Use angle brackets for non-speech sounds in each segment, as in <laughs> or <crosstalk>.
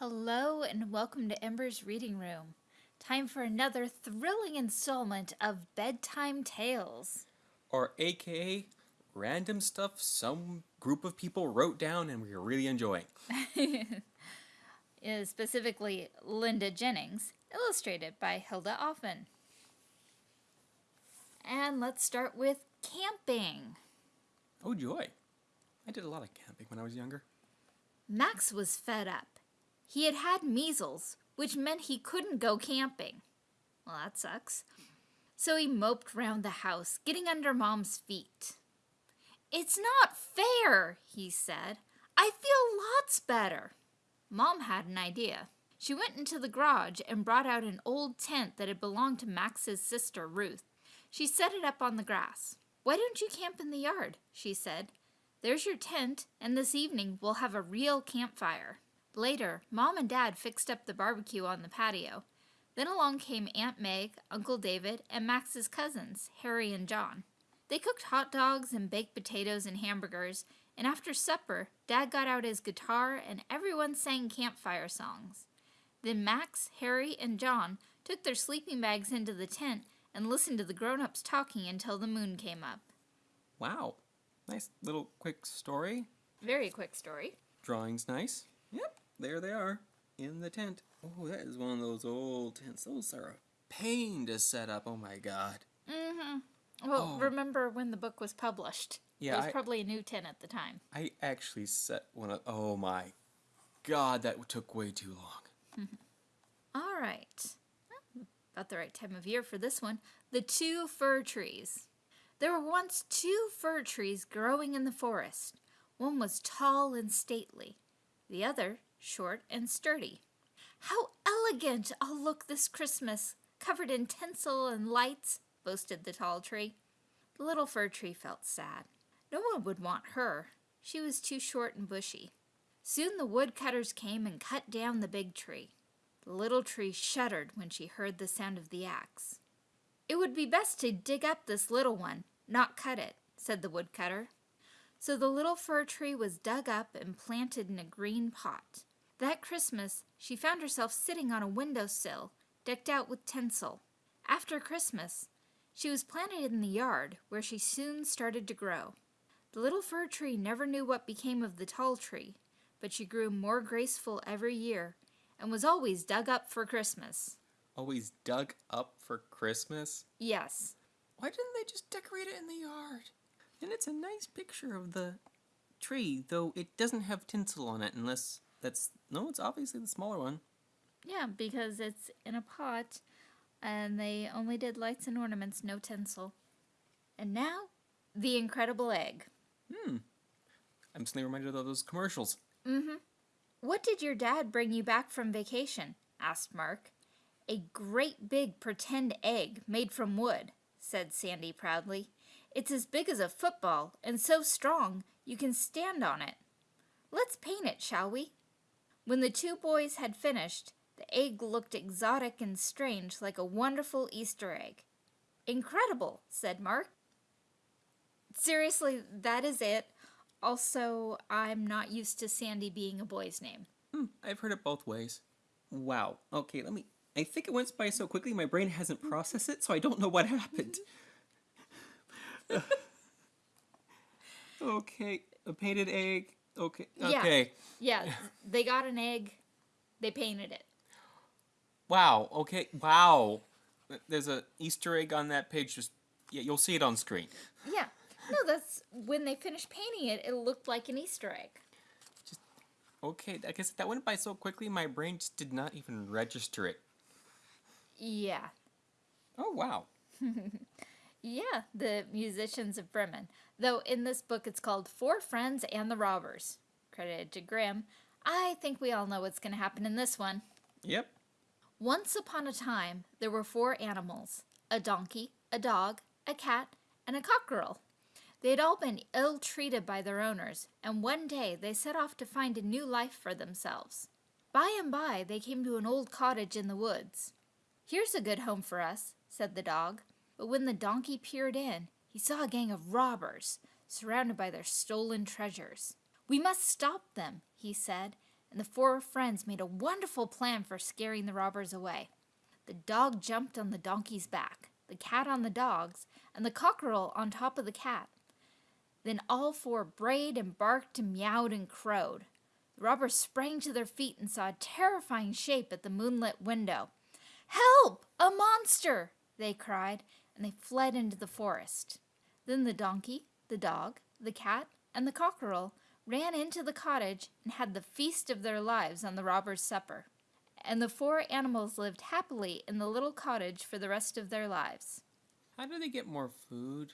Hello and welcome to Ember's Reading Room. Time for another thrilling installment of Bedtime Tales. Or aka random stuff some group of people wrote down and we are really enjoying. <laughs> Specifically, Linda Jennings, illustrated by Hilda Offen. And let's start with camping. Oh joy. I did a lot of camping when I was younger. Max was fed up. He had had measles, which meant he couldn't go camping. Well, that sucks. So he moped round the house, getting under Mom's feet. It's not fair, he said. I feel lots better. Mom had an idea. She went into the garage and brought out an old tent that had belonged to Max's sister, Ruth. She set it up on the grass. Why don't you camp in the yard? she said. There's your tent, and this evening we'll have a real campfire. Later, Mom and Dad fixed up the barbecue on the patio. Then along came Aunt Meg, Uncle David, and Max's cousins, Harry and John. They cooked hot dogs and baked potatoes and hamburgers, and after supper, Dad got out his guitar and everyone sang campfire songs. Then Max, Harry, and John took their sleeping bags into the tent and listened to the grown-ups talking until the moon came up. Wow. Nice little quick story. Very quick story. Drawing's nice. There they are in the tent. Oh, that is one of those old tents. Those are a pain to set up. Oh my god. Mm-hmm. Well, Oh. remember when the book was published? Yeah, It was I- probably a new tent at the time. I actually set one up. Oh my god, that took way too long. Mm <laughs> -hmm. All right. About the right time of year for this one. The two fir trees. There were once two fir trees growing in the forest. One was tall and stately, the other short and sturdy. How elegant I'll look this Christmas, covered in tinsel and lights, boasted the tall tree. The little fir tree felt sad. No one would want her. She was too short and bushy. Soon the woodcutters came and cut down the big tree. The little tree shuddered when she heard the sound of the axe. It would be best to dig up this little one, not cut it, said the woodcutter. So the little fir tree was dug up and planted in a green pot. That Christmas, she found herself sitting on a windowsill, decked out with tinsel. After Christmas, she was planted in the yard, where she soon started to grow. The little fir tree never knew what became of the tall tree, but she grew more graceful every year and was always dug up for Christmas. Always dug up for Christmas. Yes, Why didn't they just decorate it in the yard? And it's a nice picture of the tree, though it doesn't have tinsel on it unless that's no, it's obviously the smaller one. yeah, because it's in a pot and they only did lights and ornaments, no tinsel. And now, the incredible egg. Hmm. I'm suddenly reminded of those commercials. Mm-hmm. What did your dad bring you back from vacation? asked Mark. A great big pretend egg made from wood, said Sandy proudly. It's as big as a football and so strong you can stand on it. Let's paint it, shall we? When the two boys had finished, the egg looked exotic and strange like a wonderful Easter egg. Incredible, said Mark. Seriously, that is it. Also, I'm not used to Sandy being a boy's name. Hmm, I've heard it both ways. Wow. Okay, let me. I think it went by so quickly my brain hasn't processed it, so I don't know what happened. <laughs> <laughs> okay, a painted egg. Okay. Yeah. Okay. Yeah, <laughs> they got an egg, they painted it. Wow. Okay. Wow. There's a Easter egg on that page. Just yeah, you'll see it on screen. Yeah. No, that's when they finished painting it, it looked like an Easter egg. Okay, I guess that went by so quickly my brain just did not even register it. Yeah. Oh wow. <laughs> Yeah, the musicians of Bremen. Though in this book it's called Four Friends and the Robbers. Credited to Grimm. I think we all know what's going to happen in this one. Yep. Once upon a time, there were four animals a donkey, a dog, a cat, and a cockerel. They had all been ill treated by their owners, and one day they set off to find a new life for themselves. By and by, they came to an old cottage in the woods. Here's a good home for us, said the dog. But when the donkey peered in, he saw a gang of robbers, surrounded by their stolen treasures. We must stop them, he said, and the four friends made a wonderful plan for scaring the robbers away. The dog jumped on the donkey's back, the cat on the dog's, and the cockerel on top of the cat. Then all four brayed and barked and meowed and crowed. The robbers sprang to their feet and saw a terrifying shape at the moonlit window. Help! A monster! they cried, and they fled into the forest. Then the donkey, the dog, the cat, and the cockerel ran into the cottage and had the feast of their lives on the robbers' supper. And the four animals lived happily in the little cottage for the rest of their lives. How do they get more food?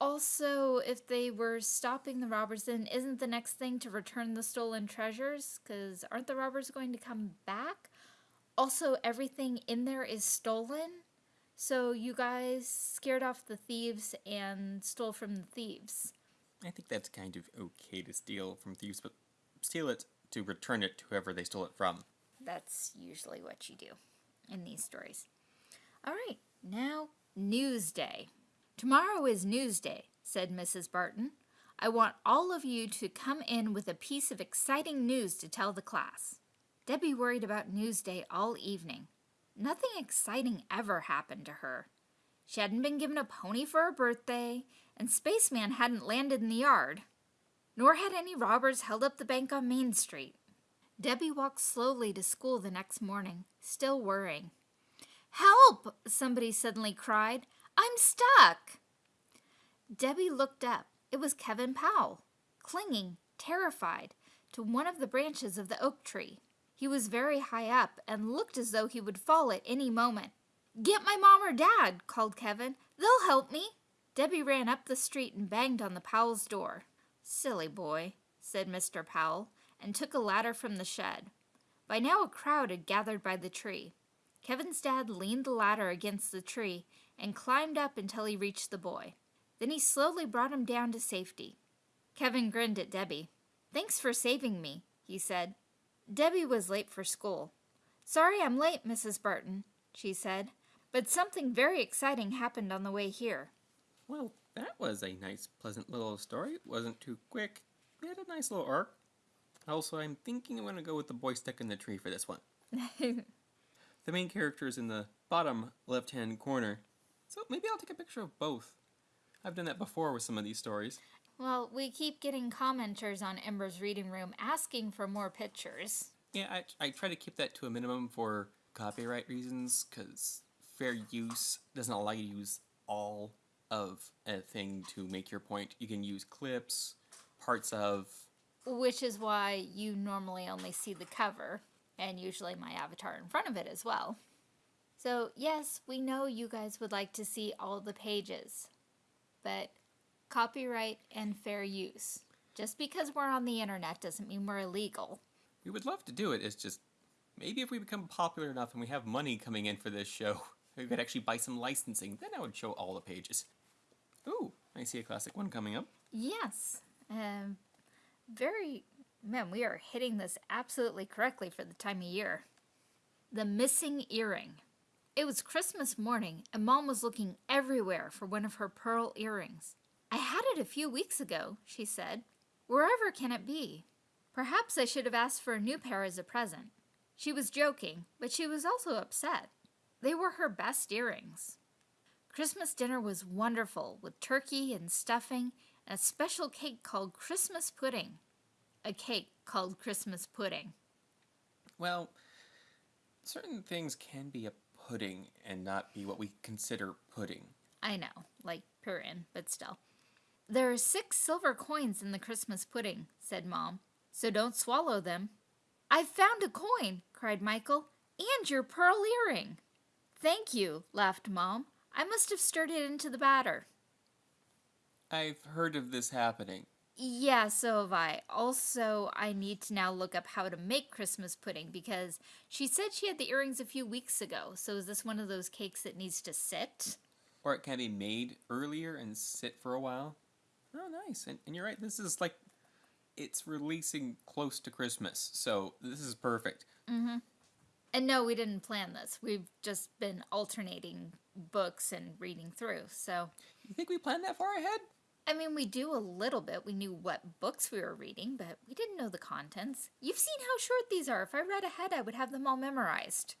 Also, if they were stopping the robbers, then isn't the next thing to return the stolen treasures? Because aren't the robbers going to come back? Also, everything in there is stolen. So you guys scared off the thieves and stole from the thieves. I think that's kind of okay to steal from thieves, but steal it to return it to whoever they stole it from. That's usually what you do in these stories. All right, now Newsday. Tomorrow is news day, said Mrs. Barton. I want all of you to come in with a piece of exciting news to tell the class. Debbie worried about news day all evening. Nothing exciting ever happened to her. She hadn't been given a pony for her birthday, and Spaceman hadn't landed in the yard. Nor had any robbers held up the bank on Main Street. Debbie walked slowly to school the next morning, still worrying. Help! somebody suddenly cried. I'm stuck! Debbie looked up. It was Kevin Powell, clinging, terrified, to one of the branches of the oak tree. He was very high up and looked as though he would fall at any moment. Get my mom or dad, called Kevin. They'll help me. Debbie ran up the street and banged on the Powell's door. Silly boy, said Mr. Powell, and took a ladder from the shed. By now a crowd had gathered by the tree. Kevin's dad leaned the ladder against the tree and climbed up until he reached the boy. Then he slowly brought him down to safety. Kevin grinned at Debbie. Thanks for saving me, he said. Debbie was late for school. Sorry I'm late, Mrs. Barton, she said, but something very exciting happened on the way here. Well, that was a nice, pleasant little story. It wasn't too quick. It had a nice little arc. Also, I'm thinking I'm going to go with the boy stuck in the tree for this one. <laughs> the main character is in the bottom left-hand corner, so maybe I'll take a picture of both. I've done that before with some of these stories. Well, we keep getting commenters on Ember's Reading Room asking for more pictures. Yeah, I, I try to keep that to a minimum for copyright reasons, because fair use doesn't allow you to use all of a thing to make your point. You can use clips, parts of. Which is why you normally only see the cover, and usually my avatar in front of it as well. So, yes, we know you guys would like to see all the pages, but copyright and fair use. Just because we're on the internet doesn't mean we're illegal. We would love to do it, it's just maybe if we become popular enough and we have money coming in for this show, <laughs> we could actually buy some licensing, then I would show all the pages. Ooh, I see a classic one coming up. Yes. Um, very, man, we are hitting this absolutely correctly for the time of year. The Missing Earring. It was Christmas morning, and Mom was looking everywhere for one of her pearl earrings. I had it a few weeks ago, she said. Wherever can it be? Perhaps I should have asked for a new pair as a present. She was joking, but she was also upset. They were her best earrings. Christmas dinner was wonderful with turkey and stuffing and a special cake called Christmas pudding. A cake called Christmas pudding. Well, certain things can be a pudding and not be what we consider pudding. I know, like purin, but still. There are six silver coins in the Christmas pudding, said Mom, so don't swallow them. I've found a coin, cried Michael, and your pearl earring. Thank you, laughed Mom. I must have stirred it into the batter. I've heard of this happening. Yeah, so have I. Also, I need to now look up how to make Christmas pudding because she said she had the earrings a few weeks ago. So is this one of those cakes that needs to sit? Or it can be made earlier and sit for a while. Oh, nice. And, and you're right, this is like, it's releasing close to Christmas. So this is perfect. Mm-hmm. And no, we didn't plan this. We've just been alternating books and reading through. So You think we planned that far ahead? I mean, we do a little bit. We knew what books we were reading, but we didn't know the contents. You've seen how short these are. If I read ahead, I would have them all memorized.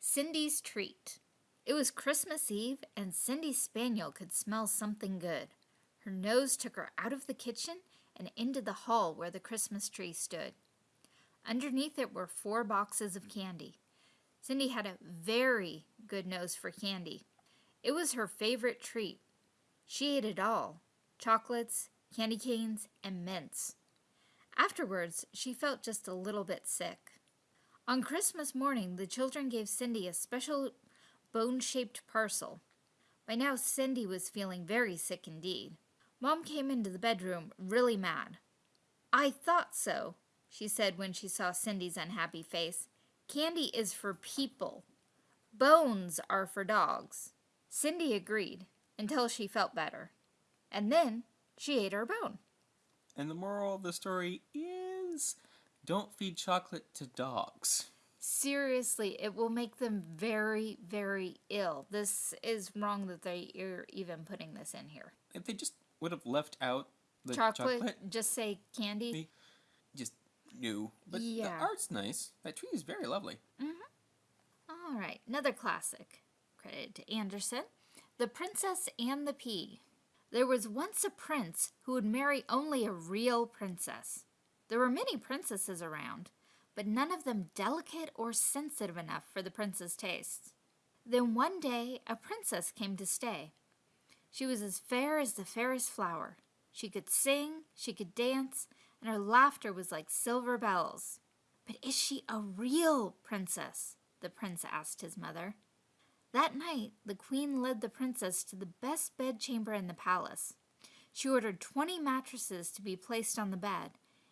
Cindy's Treat. It was Christmas Eve, and Cindy's spaniel could smell something good. Her nose took her out of the kitchen and into the hall where the Christmas tree stood. Underneath it were four boxes of candy. Cindy had a very good nose for candy. It was her favorite treat. She ate it all chocolates, candy canes, and mints. Afterwards, she felt just a little bit sick. On Christmas morning, the children gave Cindy a special bone shaped parcel. By now, Cindy was feeling very sick indeed. Mom came into the bedroom really mad. I thought so, she said when she saw Cindy's unhappy face. Candy is for people. Bones are for dogs. Cindy agreed until she felt better. And then she ate her bone. And the moral of the story is don't feed chocolate to dogs. Seriously, it will make them very, very ill. This is wrong that they are even putting this in here. If they just would have left out the chocolate, chocolate, just say candy. they just new. But the art's nice. That tree is very lovely. Mm-hmm. All right, another classic. Credit to Andersen. The Princess and the Pea. There was once a prince who would marry only a real princess. There were many princesses around, but none of them delicate or sensitive enough for the prince's tastes. Then one day a princess came to stay. She was as fair as the fairest flower. She could sing, she could dance, and her laughter was like silver bells. But is she a real princess? the prince asked his mother. That night, the queen led the princess to the best bedchamber in the palace. She ordered twenty mattresses to be placed on the bed,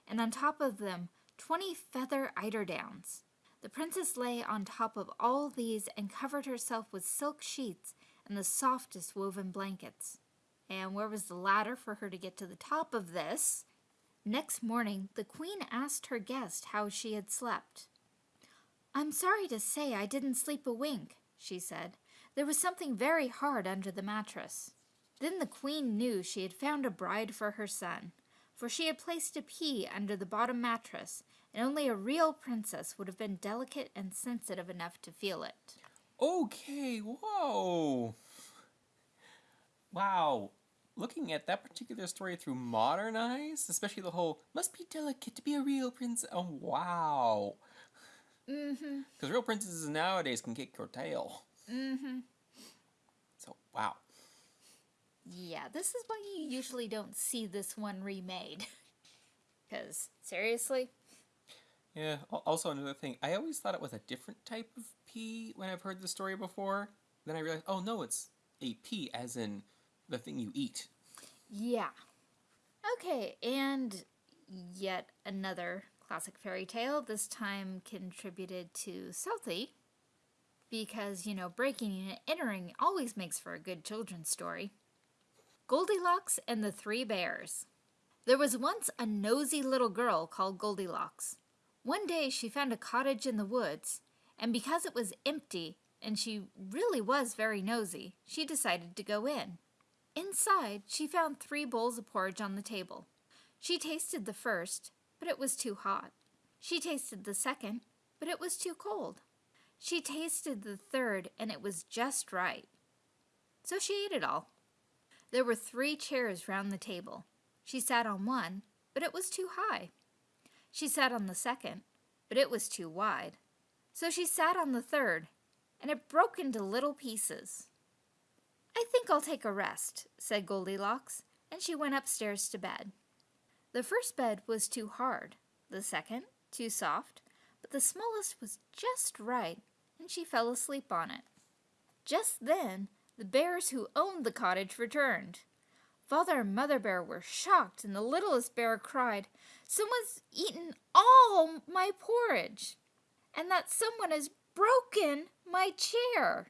and on top of them, twenty feather eiderdowns. The princess lay on top of all these and covered herself with silk sheets and the softest woven blankets. And where was the ladder for her to get to the top of this? Next morning, the queen asked her guest how she had slept. I'm sorry to say I didn't sleep a wink, she said. There was something very hard under the mattress. Then the queen knew she had found a bride for her son, for she had placed a pea under the bottom mattress, and only a real princess would have been delicate and sensitive enough to feel it. Okay, whoa. Wow. Looking at that particular story through modern eyes, especially the whole must be delicate to be a real princess. Oh, wow. Mm-hmm. Because real princesses nowadays can kick your tail. Mm-hmm. So, wow. Yeah, this is why you usually don't see this one remade. <laughs> Because, seriously? Yeah, also another thing, I always thought it was a different type of pea when I've heard the story before. Then I realized, oh no, it's a P as in the thing you eat. Yeah. Okay, and yet another classic fairy tale, this time contributed to Southey, because, you know, breaking and entering always makes for a good children's story. Goldilocks and the Three Bears. There was once a nosy little girl called Goldilocks. One day she found a cottage in the woods, and because it was empty and she really was very nosy, she decided to go in. Inside, she found three bowls of porridge on the table. She tasted the first, but it was too hot. She tasted the second, but it was too cold. She tasted the third, and it was just right. So she ate it all. There were three chairs round the table. She sat on one, but it was too high. She sat on the second, but it was too wide. So she sat on the third, and it broke into little pieces. I think I'll take a rest, said Goldilocks, and she went upstairs to bed. The first bed was too hard, the second too soft, but the smallest was just right, and she fell asleep on it. Just then, the bears who owned the cottage returned. Father and Mother Bear were shocked, and the littlest bear cried, Someone's eaten all my porridge, and that someone has broken my chair.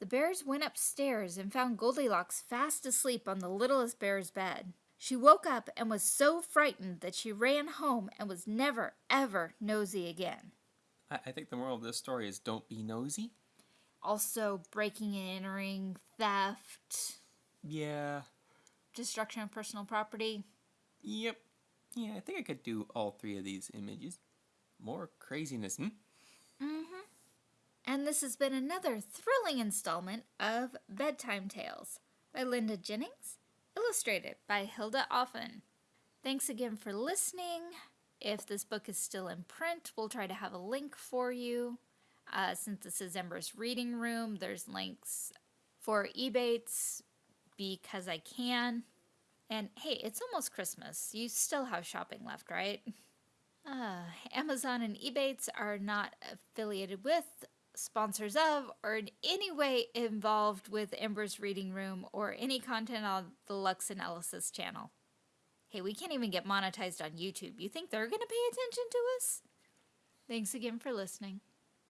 The bears went upstairs and found Goldilocks fast asleep on the littlest bear's bed. She woke up and was so frightened that she ran home and was never, ever nosy again. I, I think the moral of this story is don't be nosy. Also, breaking and entering, theft. Yeah. destruction of personal property. Yep. Yeah, I think I could do all three of these images. More craziness, hmm? Mm-hmm. And this has been another thrilling installment of Bedtime Tales by Linda Jennings, illustrated by Hilda Offen. Thanks again for listening. If this book is still in print, we'll try to have a link for you. Uh, since this is Ember's reading room, there's links for Ebates because I can. And hey, it's almost Christmas. You still have shopping left, right? <laughs> Uh, Amazon and Ebates are not affiliated with, sponsors of, or in any way involved with Ember's Reading Room or any content on the Lux Analysis channel. Hey, we can't even get monetized on YouTube. You think they're going to pay attention to us? Thanks again for listening.